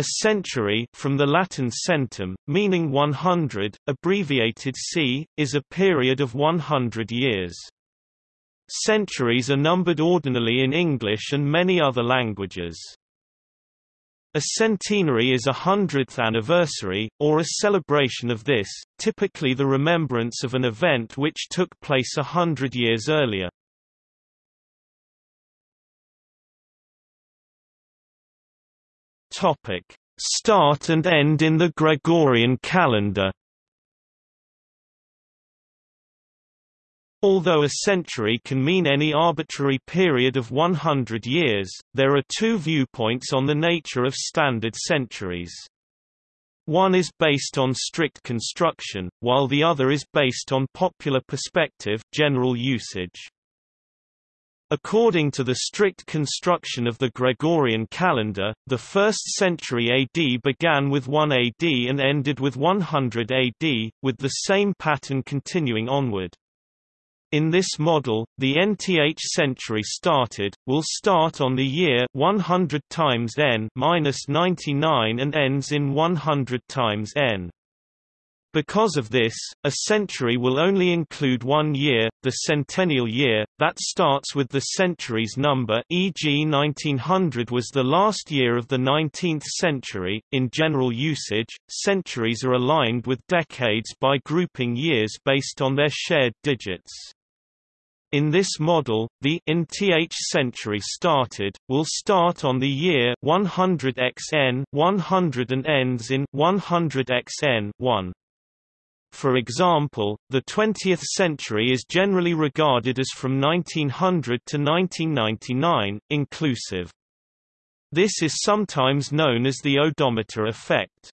A century from the Latin centum, meaning 100, abbreviated c, is a period of 100 years. Centuries are numbered ordinally in English and many other languages. A centenary is a hundredth anniversary, or a celebration of this, typically the remembrance of an event which took place a hundred years earlier. Topic: Start and end in the Gregorian calendar. Although a century can mean any arbitrary period of 100 years, there are two viewpoints on the nature of standard centuries. One is based on strict construction, while the other is based on popular perspective general usage. According to the strict construction of the Gregorian calendar, the 1st century AD began with 1 AD and ended with 100 AD, with the same pattern continuing onward. In this model, the nth century started, will start on the year 100 times n minus 99 and ends in 100 times n. Because of this, a century will only include one year, the centennial year, that starts with the century's number e.g. 1900 was the last year of the 19th century. In general usage, centuries are aligned with decades by grouping years based on their shared digits. In this model, the nth century started, will start on the year 100 xn 100 and ends in 100 xn 1. For example, the 20th century is generally regarded as from 1900 to 1999, inclusive. This is sometimes known as the odometer effect.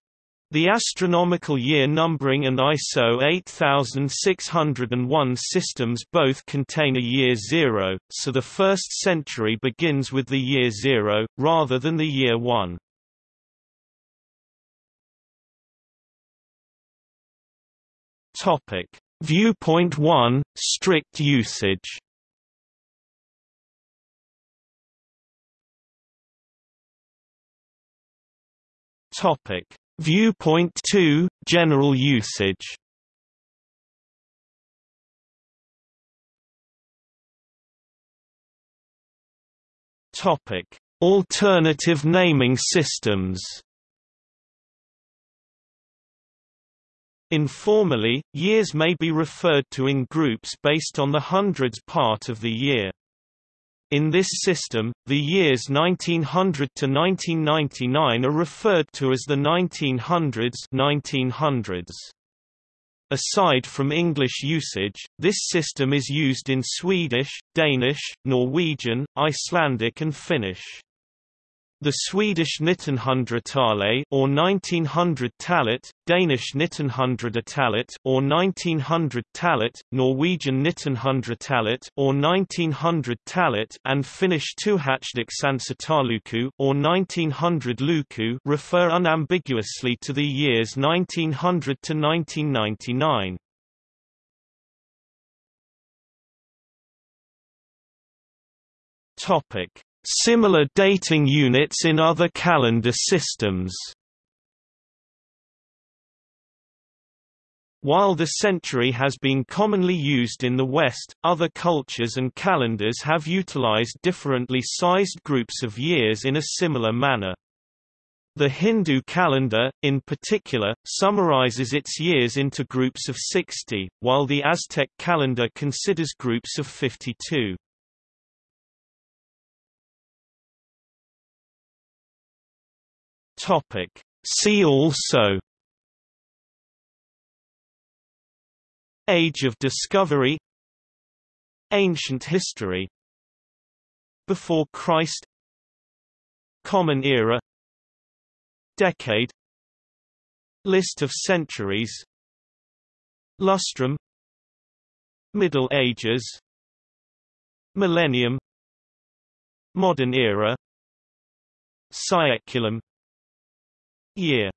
The astronomical year numbering and ISO 8601 systems both contain a year zero, so the first century begins with the year zero, rather than the year one. Topic: Viewpoint 1 Strict usage. Topic: Viewpoint 2 General usage. Topic: Alternative naming systems. Informally, years may be referred to in groups based on the hundreds part of the year. In this system, the years 1900 to 1999 are referred to as the 1900s 1900s. Aside from English usage, this system is used in Swedish, Danish, Norwegian, Icelandic and Finnish. The Swedish 1900-talet or 1900-talet, Danish 1900-talet or 1900-talet, Norwegian 1900-talet or 1900-talet and Finnish 1900-luku or 1900-luku refer unambiguously to the years 1900 to 1999. Topic Similar dating units in other calendar systems While the century has been commonly used in the West, other cultures and calendars have utilized differently sized groups of years in a similar manner. The Hindu calendar, in particular, summarizes its years into groups of 60, while the Aztec calendar considers groups of 52. Topic. See also Age of Discovery Ancient history Before Christ Common Era Decade List of centuries Lustrum Middle Ages Millennium Modern Era Saeculum year